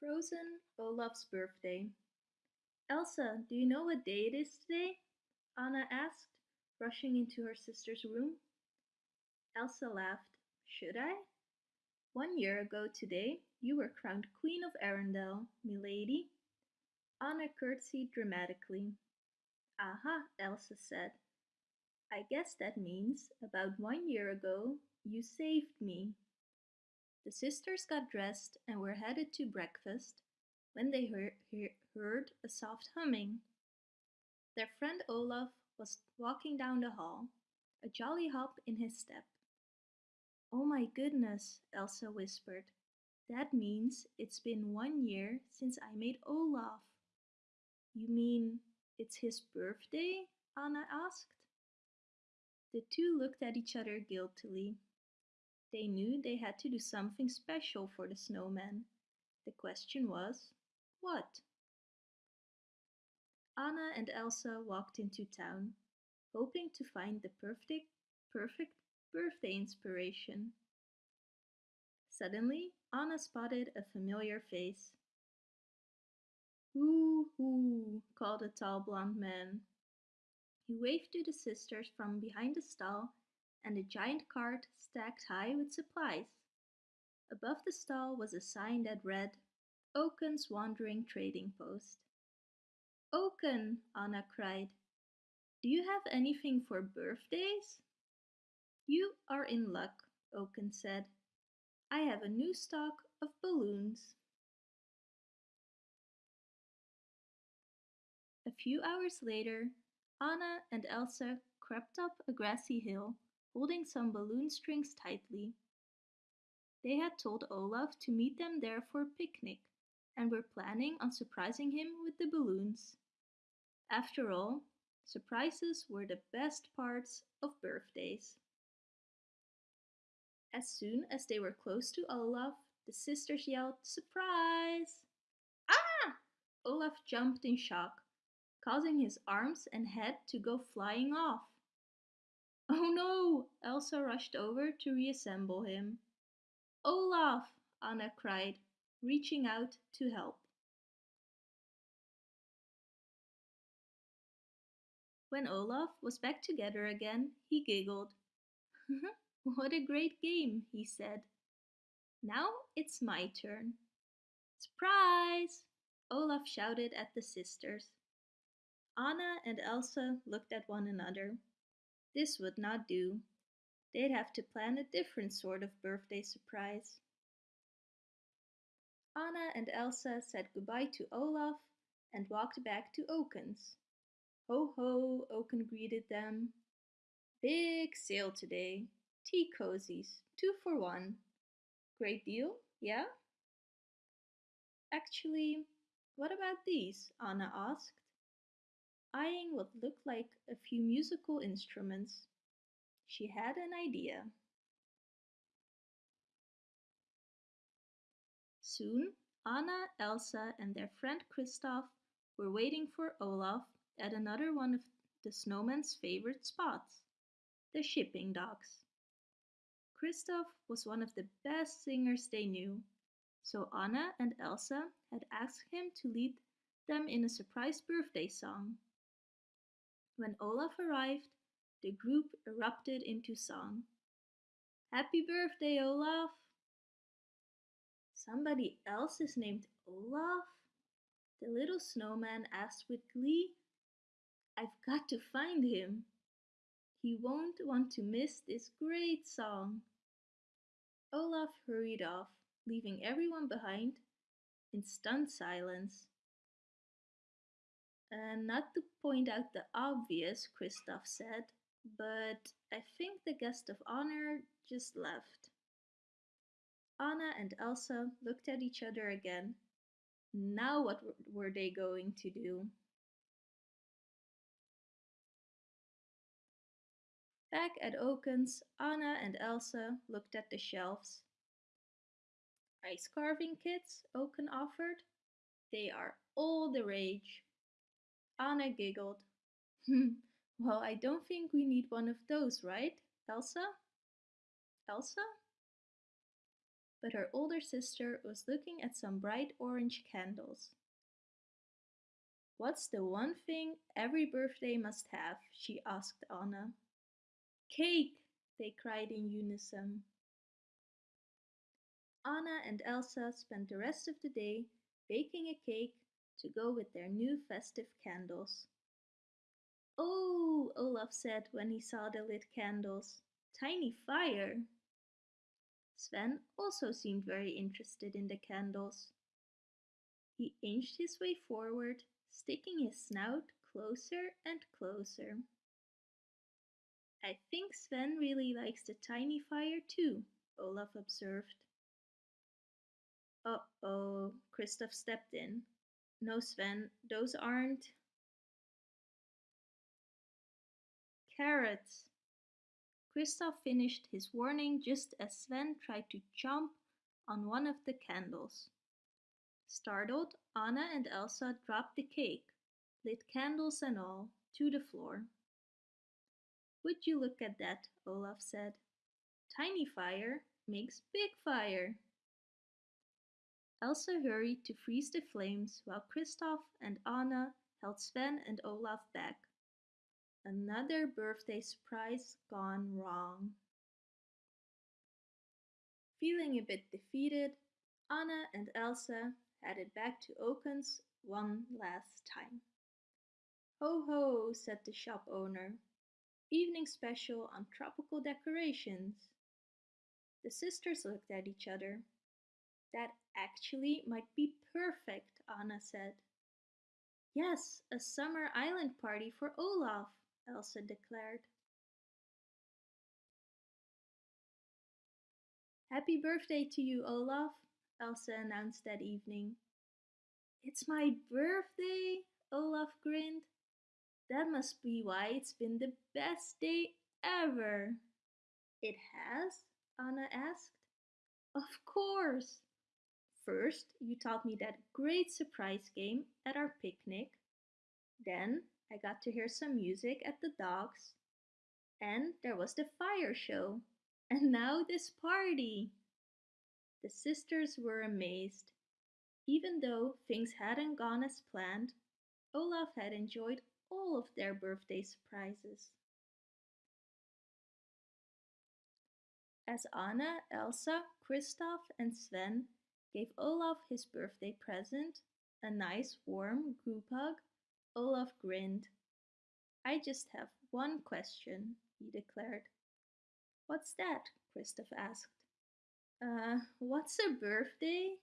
Frozen Olaf's birthday. Elsa, do you know what day it is today? Anna asked, rushing into her sister's room. Elsa laughed. Should I? One year ago today, you were crowned Queen of Arendelle, milady. Anna curtsied dramatically. Aha, Elsa said. I guess that means about one year ago you saved me. The sisters got dressed and were headed to breakfast when they heard, a soft humming. Their friend Olaf was walking down the hall, a jolly hop in his step. Oh my goodness, Elsa whispered. That means it's been one year since I made Olaf. You mean it's his birthday? Anna asked. The two looked at each other guiltily. They knew they had to do something special for the snowman. The question was, what? Anna and Elsa walked into town, hoping to find the perfect, perfect birthday inspiration. Suddenly, Anna spotted a familiar face. Hoo hoo, called a tall blond man. He waved to the sisters from behind the stall and a giant cart stacked high with supplies. Above the stall was a sign that read, Oaken's Wandering Trading Post. Oaken, Anna cried. Do you have anything for birthdays? You are in luck, Oaken said. I have a new stock of balloons. A few hours later, Anna and Elsa crept up a grassy hill holding some balloon strings tightly. They had told Olaf to meet them there for a picnic and were planning on surprising him with the balloons. After all, surprises were the best parts of birthdays. As soon as they were close to Olaf, the sisters yelled, Surprise! Ah! Olaf jumped in shock, causing his arms and head to go flying off. Oh no! Elsa rushed over to reassemble him. Olaf! Anna cried, reaching out to help. When Olaf was back together again, he giggled. what a great game, he said. Now it's my turn. Surprise! Olaf shouted at the sisters. Anna and Elsa looked at one another. This would not do. They'd have to plan a different sort of birthday surprise. Anna and Elsa said goodbye to Olaf and walked back to Oaken's. Ho ho, Oaken greeted them. Big sale today. Tea cozies, two for one. Great deal, yeah? Actually, what about these? Anna asked eyeing what looked like a few musical instruments. She had an idea. Soon, Anna, Elsa, and their friend Kristoff were waiting for Olaf at another one of the snowman's favorite spots, the shipping docks. Kristoff was one of the best singers they knew, so Anna and Elsa had asked him to lead them in a surprise birthday song. When Olaf arrived, the group erupted into song. Happy birthday, Olaf! Somebody else is named Olaf? The little snowman asked with glee. I've got to find him. He won't want to miss this great song. Olaf hurried off, leaving everyone behind in stunned silence. And not to point out the obvious, Kristoff said, but I think the guest of honor just left. Anna and Elsa looked at each other again. Now what were they going to do? Back at Oaken's, Anna and Elsa looked at the shelves. Ice carving kits, Oaken offered. They are all the rage. Anna giggled. Hmm, well, I don't think we need one of those, right, Elsa? Elsa? but her older sister was looking at some bright orange candles. What's the one thing every birthday must have? she asked Anna. Cake, they cried in unison. Anna and Elsa spent the rest of the day baking a cake to go with their new festive candles. Oh, Olaf said when he saw the lit candles. Tiny fire. Sven also seemed very interested in the candles. He inched his way forward, sticking his snout closer and closer. I think Sven really likes the tiny fire too, Olaf observed. Uh-oh, Kristoff stepped in. No, Sven, those aren't... Carrots. Kristoff finished his warning just as Sven tried to jump on one of the candles. Startled, Anna and Elsa dropped the cake, lit candles and all, to the floor. Would you look at that, Olaf said. Tiny fire makes big fire. Elsa hurried to freeze the flames while Kristoff and Anna held Sven and Olaf back. Another birthday surprise gone wrong. Feeling a bit defeated, Anna and Elsa headed back to Oaken's one last time. Ho ho, said the shop owner. Evening special on tropical decorations. The sisters looked at each other. That actually might be perfect, Anna said. Yes, a summer island party for Olaf, Elsa declared. Happy birthday to you, Olaf, Elsa announced that evening. It's my birthday, Olaf grinned. That must be why it's been the best day ever. It has? Anna asked. Of course. First, you taught me that great surprise game at our picnic. Then, I got to hear some music at the docks. And there was the fire show. And now this party. The sisters were amazed. Even though things hadn't gone as planned, Olaf had enjoyed all of their birthday surprises. As Anna, Elsa, Kristoff, and Sven gave Olaf his birthday present, a nice warm group hug, Olaf grinned. I just have one question, he declared. What's that? Kristoff asked. Uh, what's a birthday?